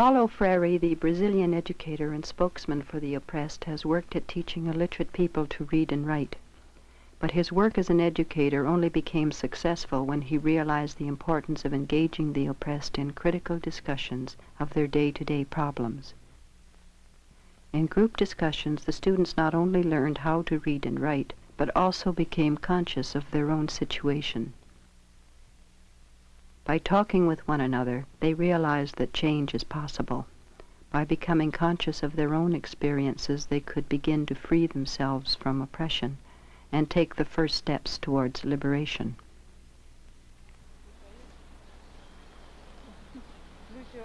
Paulo Freire, the Brazilian educator and spokesman for the oppressed, has worked at teaching illiterate people to read and write. But his work as an educator only became successful when he realized the importance of engaging the oppressed in critical discussions of their day-to-day problems. In group discussions, the students not only learned how to read and write, but also became conscious of their own situation. By talking with one another, they realized that change is possible. By becoming conscious of their own experiences, they could begin to free themselves from oppression and take the first steps towards liberation.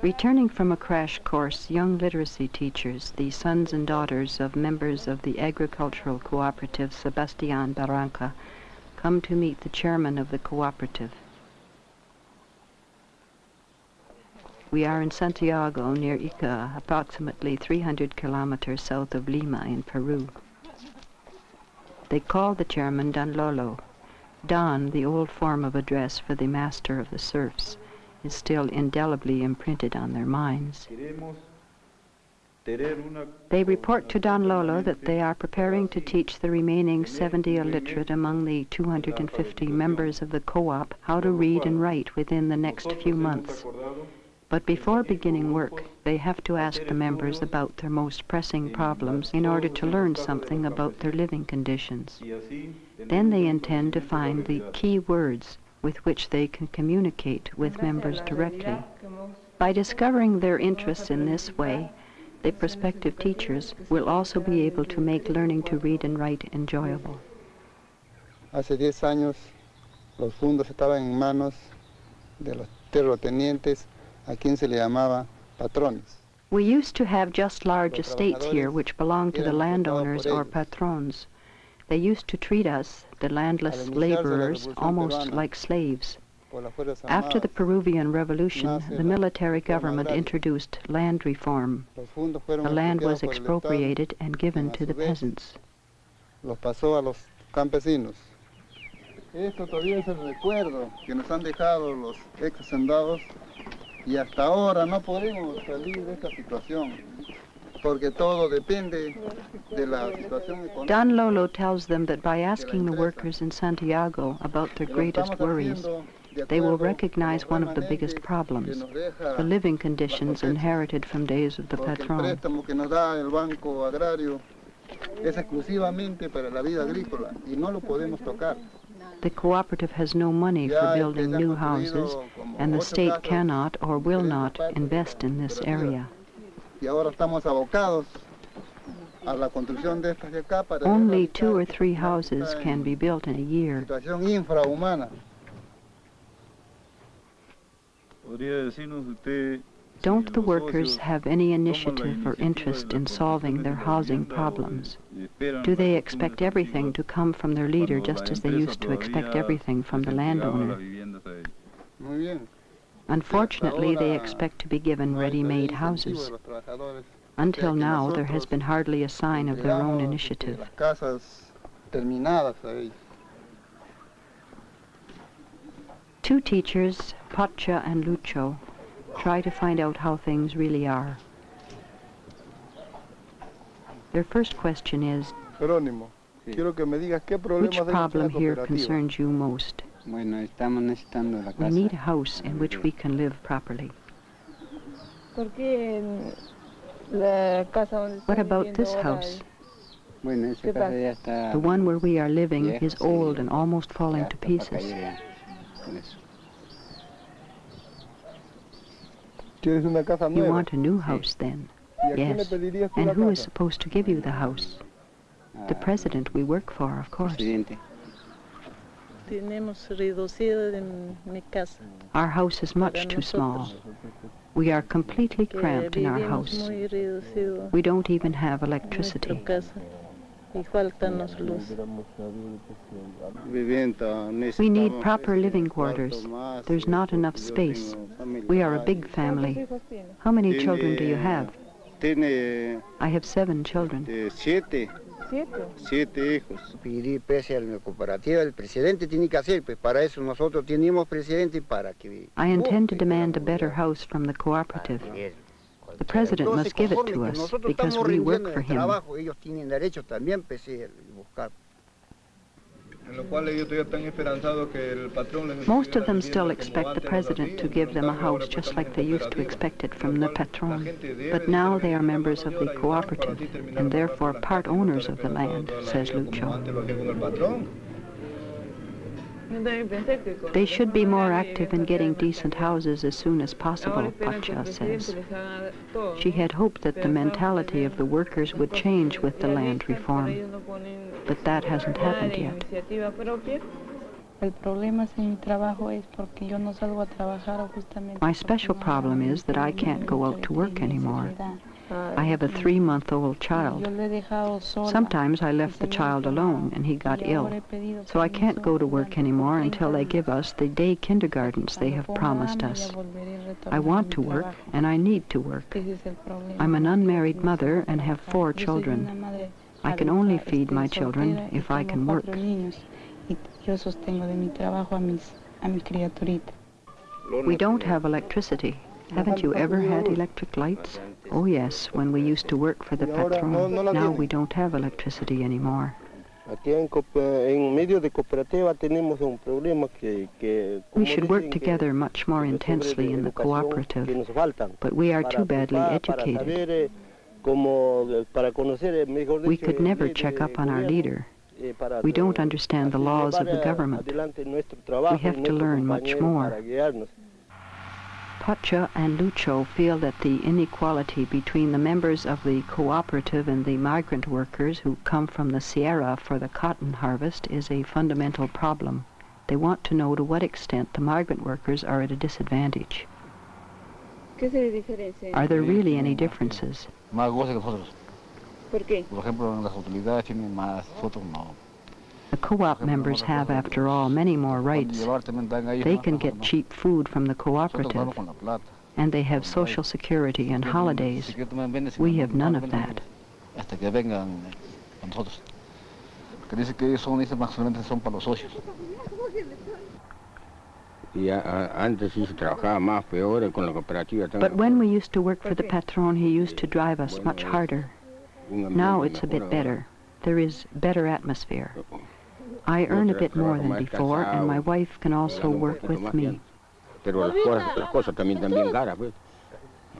Returning from a crash course, young literacy teachers, the sons and daughters of members of the agricultural cooperative Sebastian Barranca, come to meet the chairman of the cooperative. We are in Santiago, near Ica, approximately 300 kilometers south of Lima in Peru. They call the chairman Don Lolo. Don, the old form of address for the master of the serfs, is still indelibly imprinted on their minds. They report to Don Lolo that they are preparing to teach the remaining 70 illiterate among the 250 members of the co-op how to read and write within the next few months. But before beginning work, they have to ask the members about their most pressing problems in order to learn something about their living conditions. Then they intend to find the key words with which they can communicate with members directly. By discovering their interests in this way, the prospective teachers will also be able to make learning to read and write enjoyable. Hace 10 años los fundos estaban en manos de los terratenientes a quien se le llamaba patrones. We used to have just large estates here which belonged to the landowners or patrons. They used to treat us, the landless laborers, almost like slaves. After the Peruvian Revolution, the military government introduced land reform. The land was expropriated and given to the peasants. Y hasta ahora no podemos salir de esta situación. porque todo depende de la situación económica. Don Lolo tells them that by asking the workers in Santiago about their greatest worries, they will recognize one of the biggest problems, the living conditions inherited from days of the patron. préstamo que nos da el Banco Agrario es exclusivamente para la vida agrícola y no lo podemos tocar. The cooperative has no money for building new houses, and the state cannot or will not invest in this area. Y ahora estamos abocados a la construcción de estas de acá para Only two or three houses can be built in a year. Situación infrahumana. ¿Podría decirnos usted si Don't the workers have any initiative or interest in solving their housing problems? Do they expect everything to come from their leader just as they used to expect everything from the landowner? las viviendas a ellos? Muy bien. Unfortunately, they expect to be given ready-made houses. de los trabajadores. Until now, there has been hardly a sign of their own initiative. Las casas terminadas a ellos. Two teachers, Pacha and Lucho, try to find out how things really are. Their first question is, Jerónimo, quiero que me digas qué which problem here concerns you most? Bueno, estamos necesitando la We need a house in which we can live properly. Porque mm, la casa donde What about this house? Bueno, esa ¿Qué casa pasa? ya está. The one where we are living is old and almost falling to pieces. caer ya, con eso. ¿Quieres una casa You want a new house then? ¿Y a quién le Yes. And who is supposed to give you the house? The Ah, president we work for, of course. presidente. tenemos reducido en mi casa. Our house is much too small. We are completely cramped in our house. We don't even have electricity. We need proper living quarters. There's not enough space. We are a big family. How many children do you have? I have seven children. eh, siete, Siete. siete hijos. pedir pese a la cooperativa, el presidente tiene que hacer, pues para eso nosotros tenemos presidente para que... I intend to demand a better house from the cooperative. Que The president must give it to us because we work for him. trabajo, ellos tienen derecho también pues, sí, a buscar. En lo cual ellos todavía están esperanzados que el patrón les Most of them still expect the president to give them a house just like they used to expect it from the patron. But now they are members of the mayor ayudando para cooperative and therefore part casas y no owners of the land, says vida como Lucho. They should be more active in getting decent houses as soon as possible, Pacha says. She had hoped that the mentality of the workers would change with the land reform, but that hasn't happened yet. El problema en mi trabajo es porque yo no salgo a trabajar justamente. My special problem is that I can't go out to work anymore. I have a three-month-old child. Sometimes I left the child alone and he got ill, so I can't go to work anymore until they give us the day kindergartens they have promised us. I want to work and I need to work. I'm an unmarried mother and have four children. I can only feed my children if I can work. Yo sostengo de mi trabajo a mis, a mis criaturitas. We don't have electricity. Haven't you ever had electric lights? Oh yes, when we used to work for the patron. Now we don't have electricity anymore. Aquí en, cooper- en medio de cooperativa tenemos un problema que... que We should work together much more intensely in the cooperative, but we are too badly educated. eh, eh, eh, We could never check up on our leader. We don't understand the laws of the government. adelante nuestro trabajo y have to learn much more. Para. Pacha and Lucho feel that the inequality between the members of the cooperative and the migrant workers who come from the Sierra for the cotton harvest is a fundamental problem. They want to know to what extent the migrant workers are at a disadvantage. Are there really any differences? más goce que nosotros. ¿Por qué? Por ejemplo, las autoridades tienen más, nosotros no. The co-op members have, after all, many more rights. Llevar también dan a ellos They can get cheap food from the cooperative, con la plata. and they have social security and holidays. quieren tomar venden, si We have none of that. Hasta que vengan con nosotros. Que dice que ellos son, dice, más solamente son para los socios. Y a- a- antes sí se trabajaba más, peor eh, con la cooperativa. But when we used to work for the patron, he used to drive us much harder. Now it's a bit better. There is better atmosphere. Oh, oh. I earn a bit more than before, and my wife can also work with me. Pero las cosas, las cosas también están bien caras, pues.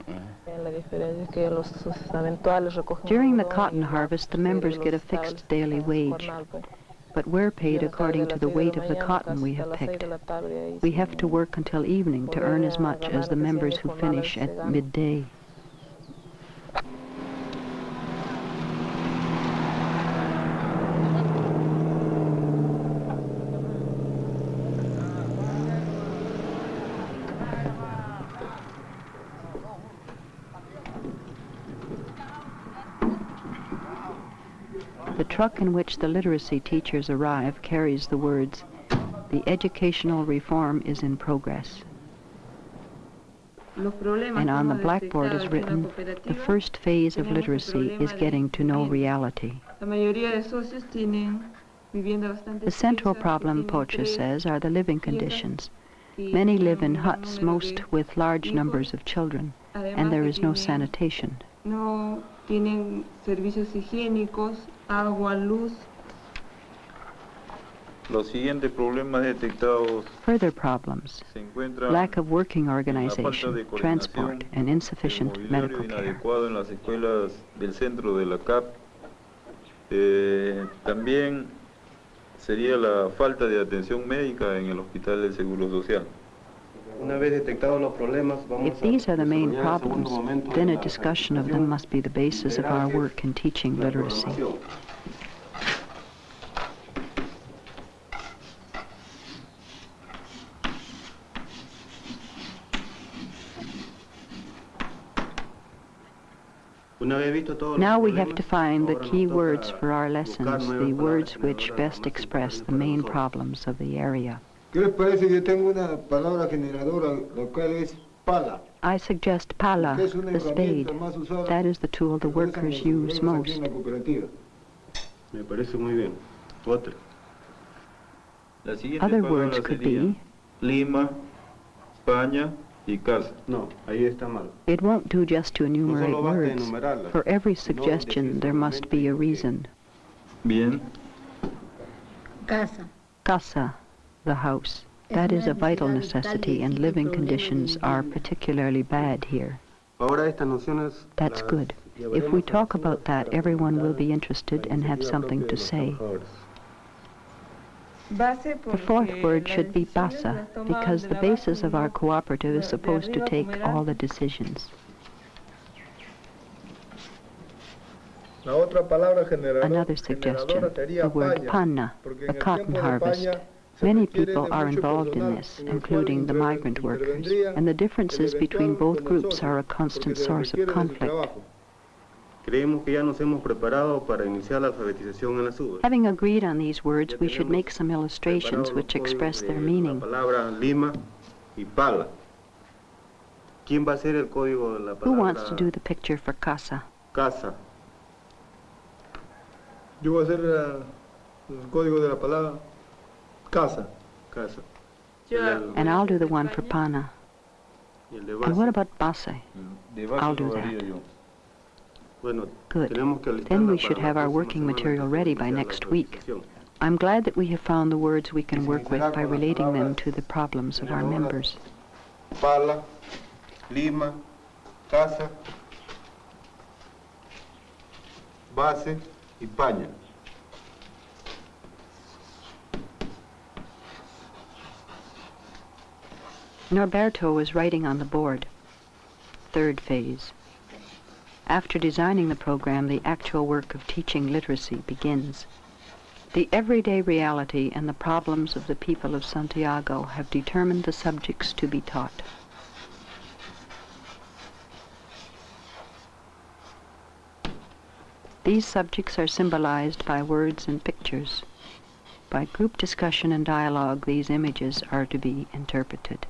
Eh, la diferencia es que los sus eventuales recogen During the cotton harvest, the members get a fixed daily wage, but we're paid according to the weight of the cotton we have picked. de la tarde, ahí We have to work until evening to earn as much as the members who finish at midday. Truck in which the literacy teachers arrive carries the words, "The educational reform is in progress." And on the blackboard is written, "The first phase of literacy is getting to know reality." The central problem, Pocha says, are the living conditions. Many live in huts, most with large numbers of children, and there is no sanitation. Tienen servicios higiénicos, agua, luz. Los siguientes problemas detectados Further problems se encuentran lack of working la falta de organization, transport, and el insufficient mobiliario medical care. inadecuado en las escuelas del centro de la CAP. Eh, también sería la falta de atención médica en el Hospital del Seguro Social. If these are the main desarrollar el segundo problems, then a discussion of them must be the basis of our work in teaching literacy. programación. Una vez visto todos los Now we have to find the key words for our lessons, the words which best express the main problems of the area. ¿Qué les parece? Yo tengo una palabra generadora, la cual es pala. I suggest pala, que es una the spade. más usada That is the tool the workers use most. en la cooperativa. Me parece muy bien. Otra. Las siguientes Other words could serían be Lima, España, y casa. No, ahí está mal. It won't do just to enumerate solo basta words. For every sino suggestion, there must be a reason. Bien. Casa. Casa, the house. That is a vital necessity, and living conditions are particularly bad here. Ahora estas nociones That's good. If we talk about that, everyone will be interested and have something to say. The fourth word should be basa, because the basis of our cooperative is de- de supposed to take all the decisions. La otra palabra generador- Another suggestion, the word paña, panna, porque the cotton harvest. Paña se Many people are involved in this, en el cual including the migrant workers, and the differences between both groups are a constant source of requiere de su conflict. trabajo. Creemos que ya nos hemos preparado para iniciar la alfabetización en las uvas. Having agreed on these words, we should make some illustrations which express their meaning. La palabra lima y pala. ¿Quién va a hacer el código de la Who wants to do the picture for casa? casa? Yo voy a hacer eh, el código de la palabra casa. Casa. Yo El- hago And I'll do the one for pana. Y el de And what about base? I'll do that. haría yo. Bueno, Good. Then we should have our working material ready by next week. I'm glad that we have found the words we can work with by relating them to the problems of our members. Pala, lima, casa, base y paña. Norberto was writing on the board. Third phase. After designing the program, the actual work of teaching literacy begins. The everyday reality and the problems of the people of Santiago have determined the subjects to be taught. These subjects are symbolized by words and pictures. By group discussion and dialogue, these images are to be interpreted.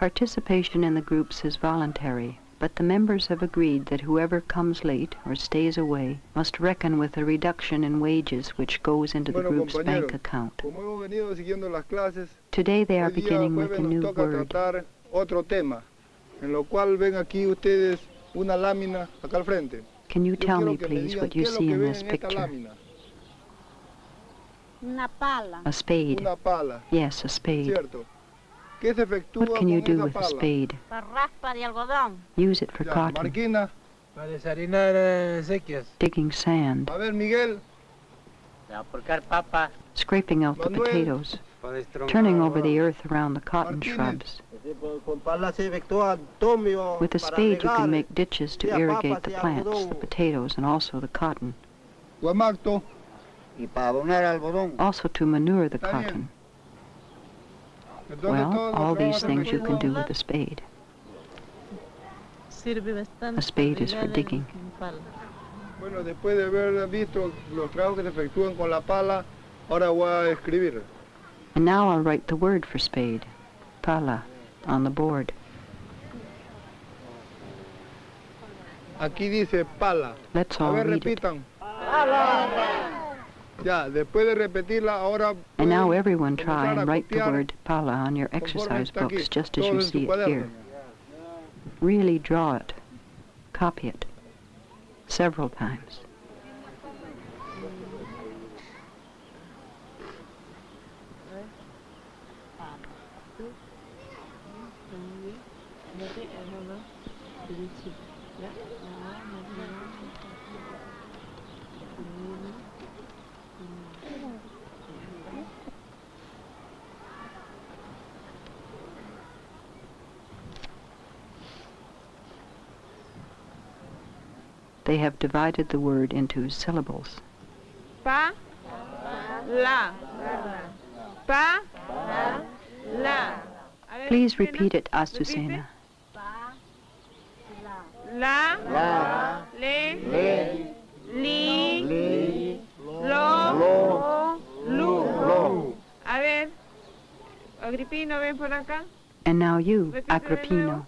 Participation in the groups is voluntary, but the members have agreed that whoever comes late or stays away must reckon with a reduction in wages which goes into the group's bank account. Como hemos venido siguiendo las clases, Today they are beginning with a new toca word. otro tema, en lo cual ven aquí ustedes una lámina acá al frente. Can you tell me, please, what you qué es lo see in this picture? Una pala. A spade. Una pala, Yes, a spade. ¿cierto? ¿Qué se efectúa What can you do with a spade? Para raspa de algodón. Use it for cotton, Marquina, Para desarinar sequias. digging sand, a ver Miguel, Para porcar papa. scraping out the potatoes, turning over the earth around the cotton shrubs. Con pala se efectúa tomio With a spade you can make ditches to irrigate the plants, the potatoes, and also the cotton. Guamacto, Y para abonar algodón. Also to manure the cotton. Entonces Well, all these things you can do with a spade. A spade is for digging. Bueno, después de haber visto los trabajos que se efectúan con la pala, ahora voy a escribir. And now I'll write the word for spade, pala, on the board. Aquí dice pala. Let's A all ver, read it. repitan. Ya, después de repetirla, ahora And now everyone try and write the word pala on your exercise books just as you todos en su see it here. Really draw it. Copy it. Several times. They have divided the word into syllables. Pa, la. Pa, la. Please repeat it, Azucena. La, La, le, le, li, li, lo, lo, lu. lo. A ver, Agripino, ven por acá. And now you, Repite Agripino,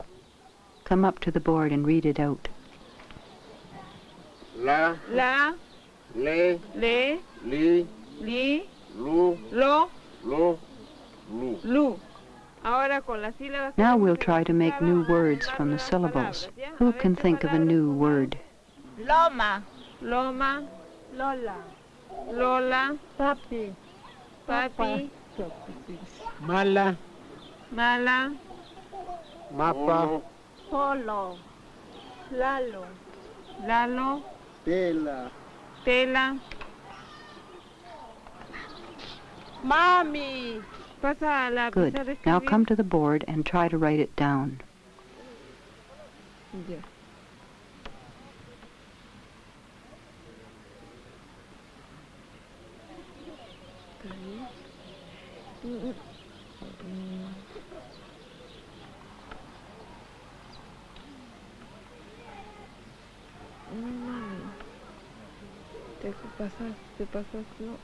come up to the board and read it out. La, La, le, le, li, li, lu, lo, lo, lu. lu. Ahora con las sílabas. Now we'll try to make new words from the syllables. palabras, ¿ya? A Who can think of a new word? Loma. Loma, Lola. Lola, Papi. papi, Mala. mala, Mapa, Polo. Lalo. Lalo, Tela, tela. Mami. Pasa la Good. Now come to the board and try to write it down. Ya. Está Te pasas, te pasas, no.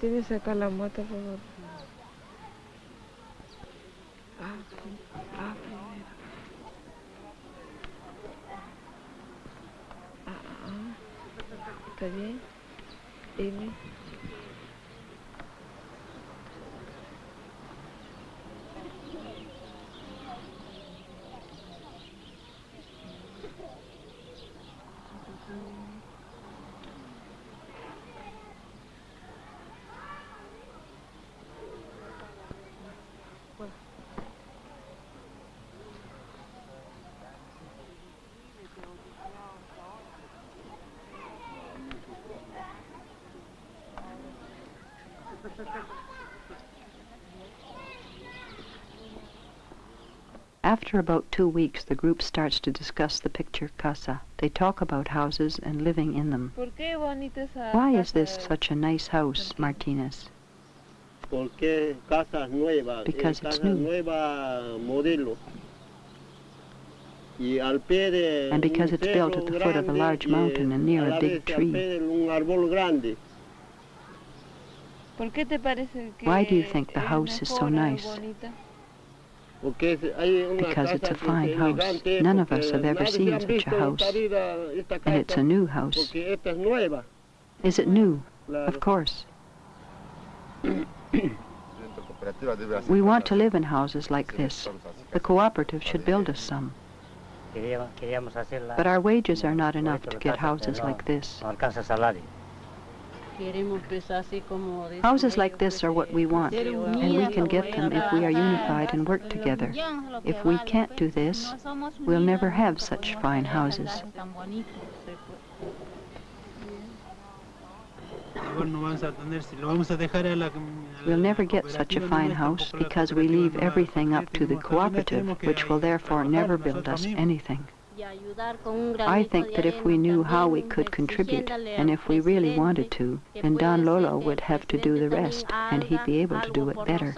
Tienes sacar la mota, por favor. Ah, ah, primero. Ah, ah, ah. ¿Está bien? M. After about two weeks, the group starts to discuss the picture casa. They talk about houses and living in them. ¿Por qué bonita esa Why is this such a nice house, Martinez? porque casas nuevas, Because eh, it's new. nueva modelo. Y al pie de And because it's built at the foot of a large mountain and near a a big tree. pie de un árbol grande. ¿Por qué te parece que Why do you think the house is so nice? bonita? Porque es- hay una Because it's a fine house. None of us have ever seen such a house. And it's a new house. Porque esta es nueva. Is it new? Of course. We want to live in houses like this. The cooperative should build us some. Queríamos, queríamos hacerla. But our wages are not enough to get houses like this. Houses like this are what we want, and we can get them if we are unified and work together. millón es lo que If we can't do this, we'll never have such fine houses. casas tan bonitas, se puede. Igual no vamos a tener, si lo vamos a dejar a la. a la We'll never get such a fine house because we leave no va a everything up to the cooperative, which will therefore never build us anything. Y ayudar con un I think that if we knew how we could contribute, and if we really wanted to, que then Don Lolo would have to do the rest, and he'd be able to do it better.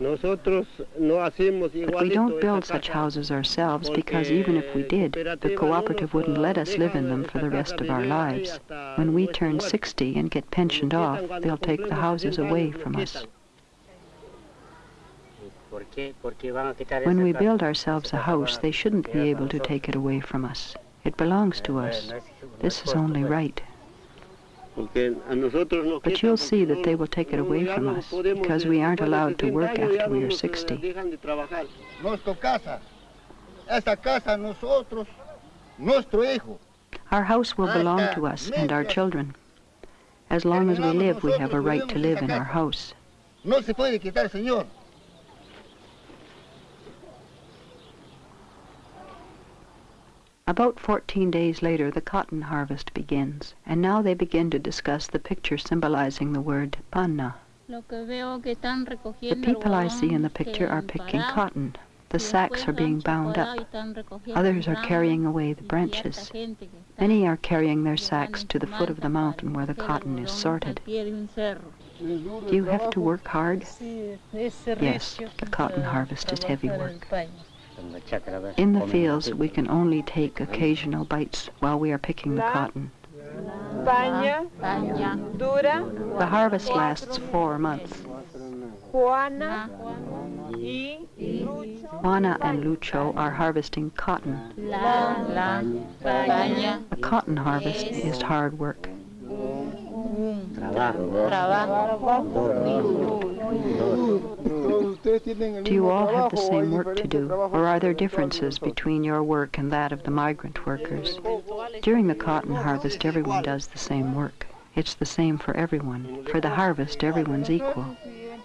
nosotros. Nosotros no hacemos But we don't build such houses ourselves because even if we did, the cooperative wouldn't let us live in them for the rest of our lives. When we turn 60 and get pensioned off, they'll take the houses away from us. quitan. ¿Por qué? Porque van a quitar When we build ourselves a house, they shouldn't be able to take it away from us. It belongs to us. This is only right. But you'll see that they will take it away from us because we aren't allowed to work after we are eh, 60. dejan de. Nuestra casa. Nosotros, nuestro hijo. Our house will belong to us and our children. As long as we live, we have a right to live in our house. No se puede quitar, señor. About 14 days later, the cotton harvest begins, and now they begin to discuss the picture symbolizing the word panna. The people I see in the picture are picking cotton. The sacks are being bound up. Others are carrying away the branches. Many are carrying their sacks to the foot of the mountain where the cotton is sorted. Do you have to work hard? Yes, the cotton harvest is heavy work. In the fields, we can only take occasional bites while we are picking the cotton. The harvest lasts four months. Juana. Juana and Lucho are harvesting cotton. A cotton harvest is hard work. Do you all have the same work to do, or are there differences between your work and that of the migrant workers? During the cotton harvest, everyone does the same work. It's the same for everyone. For the harvest, everyone's equal.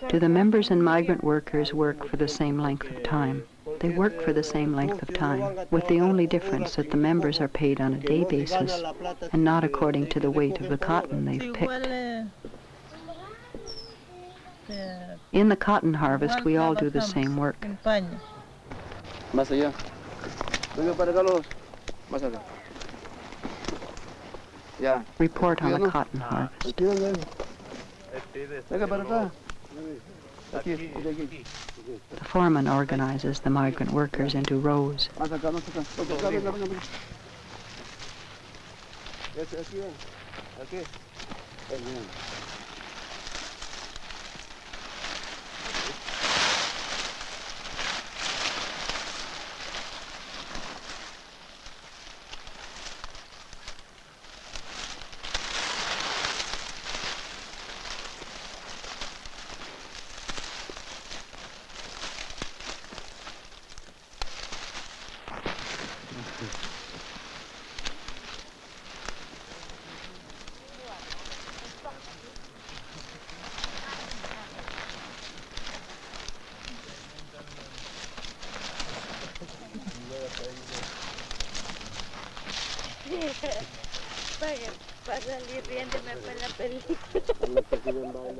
Do the members and migrant workers work for the same length of time? They work for the same length of time, with the only difference that the members are paid on a day basis and not according to the weight of the cotton they've picked. In the cotton harvest, we all do the same work. Más allá. Venga para acá los. Más acá. Ya. Report on the cotton harvest. Venga para acá. Aquí, aquí, aquí. The foreman organizes the migrant workers into rows.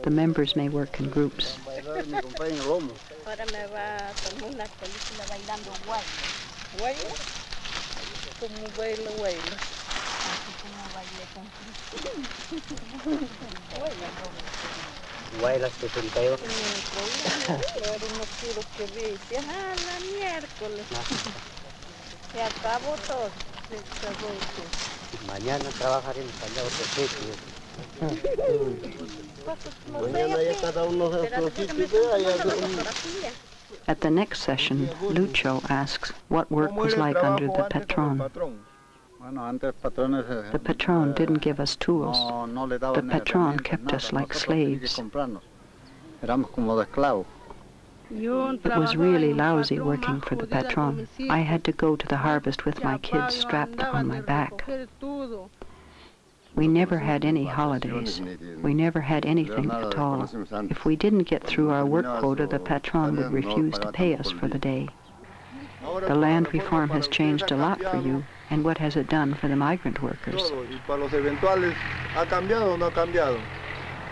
The members may work in groups. Ahora me va a tomar una película bailando guaylo. ¿Guaylo? Como bailo, bailo. Así como bailé con Cristo. Guaylas 72. Ahora unos tiros que vi. Decía, ah, la miércoles. Se acabó todo. Se acabó todo. Mañana trabajaremos allá otro sitio. Mañana ya cada uno de otro sitio vea, ya At the next session, Lucho asks what work was like under the patron. Bueno, antes patrones eh, The patron didn't give us tools. no, no le The patron kept us like nosotros teníamos que slaves. It was really lousy working for the patron. I had to go to the harvest with my kids strapped on my back. We never had any holidays. We never had anything at all. If we didn't get through our work quota, the patron would refuse to pay us for the day. The land reform has changed a lot for you, and what has it done for the migrant workers?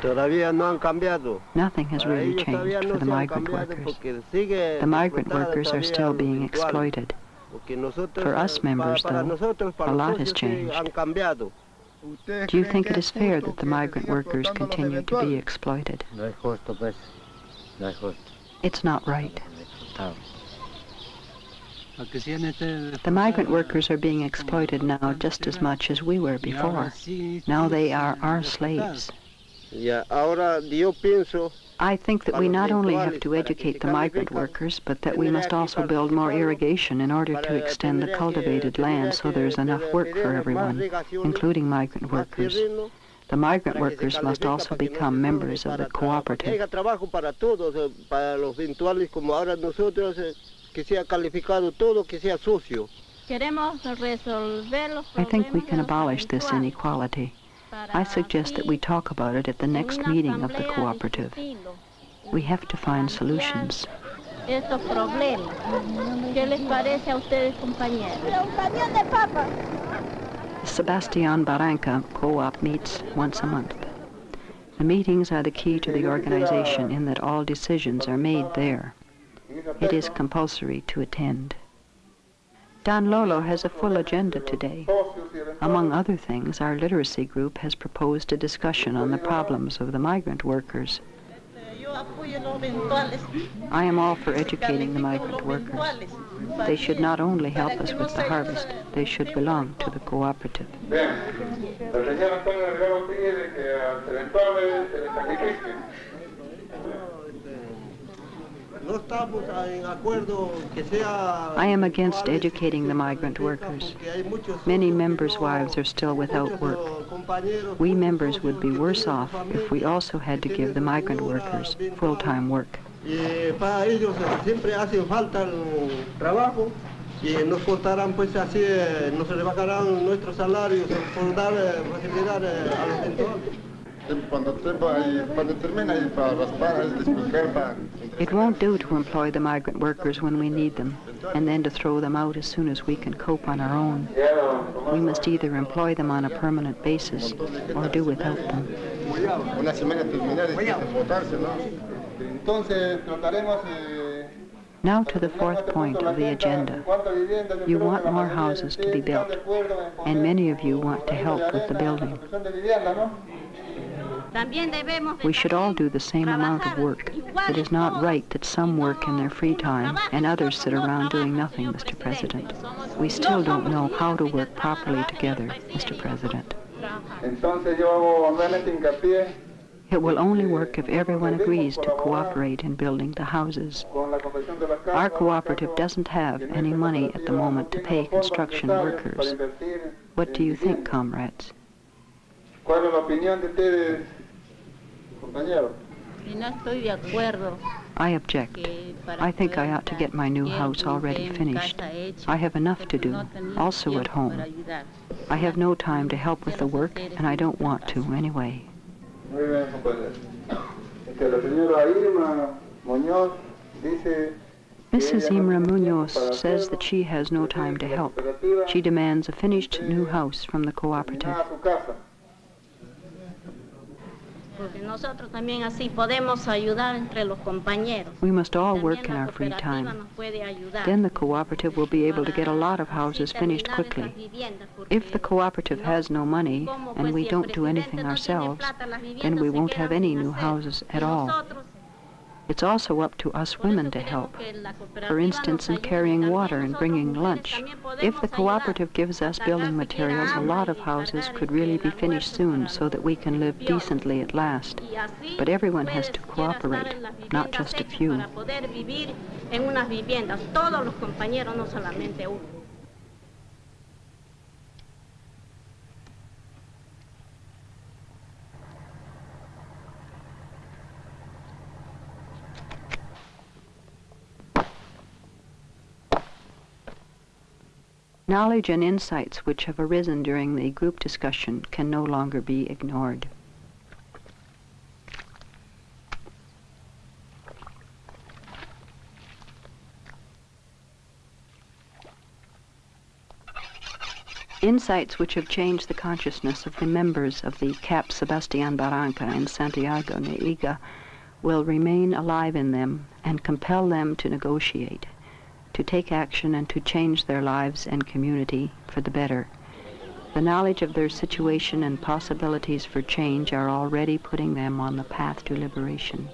Todo. Y para los eventuales, ¿ha cambiado o no ha cambiado? Todavía no han cambiado. Nothing has really changed for the migrant workers. The migrant workers are still being exploited. For us members, para, para though, a lot has changed. Do you think it is fair that the migrant workers continue to be exploited? No es justo, pues. No es justo. It's not right. The migrant workers are being exploited now just as much as we were before. Now they are our slaves. Ya, ahora yo pienso I think that we not only have to educate the migrant workers, but that we must also build more irrigation in order to extend the cultivated land so there's enough work for everyone, including migrant workers. The migrant workers must also become members of the cooperative. haya trabajo para todos, eh, para los eventuales como ahora nosotros, eh, que sea calificado todo, que sea socio. Queremos resolver los I think we can abolish this inequality. Para I uh, suggest that we talk about it at the next meeting of the cooperative. We have to find uh, solutions. estos problemas. ¿Qué les parece a ustedes, compañeros? Un cañón de papa. Sebastian Barranca Co-op meets once a month. The meetings are the key to the organization in that all decisions are made there. It is compulsory to attend. Don Lolo has a full agenda today. Among other things, our literacy group has proposed a discussion on the problems of the migrant workers. I am all for educating the migrant workers. They should not only help us with the harvest, they should belong to the cooperative. I am against educating the migrant workers. Many members' wives are still without work. We members would be worse off if we also had to give the migrant workers full-time work. Para ellos siempre hace falta y nos cortarán pues así, nos rebajarán nuestros salarios por dar facilidad a los eventuales. It won't do to employ the migrant workers when we need them, and then to throw them out as soon as we can cope on our own. We must either employ them on a permanent basis or do without them. Now to the fourth point of the agenda. You want more houses to be built, and many of you want to help with the building. We should all do the same amount of work. It is not right that some work in their free time and others sit around doing nothing, Mr. President. We still don't know how to work properly together, Mr. President. It will only work if everyone agrees to cooperate in building the houses. Our cooperative doesn't have any money at the moment to pay construction workers. What do you think, comrades? I object. I think I ought to get my new house already finished. I have enough to do, also at home. I have no time to help with the work, and I don't want to anyway. Mrs. Imra Munoz says that she has no time to help. She demands a finished new house from the cooperative. We must all work in our free time. Then the cooperative will be able to get a lot of houses finished quickly. If the cooperative has no money and we don't do anything ourselves, then we won't have any new houses at all. It's also up to us women to help. For instance, in carrying water and bringing lunch. If the cooperative gives us building materials, a lot of houses could really be finished soon so that we can live decently at last. But everyone has to cooperate, not just a few. Knowledge and insights which have arisen during the group discussion can no longer be ignored. Insights which have changed the consciousness of the members of the CAP Sebastian Barranca in Santiago near Ica will remain alive in them and compel them to negotiate to take action and to change their lives and community for the better. The knowledge of their situation and possibilities for change are already putting them on the path to liberation.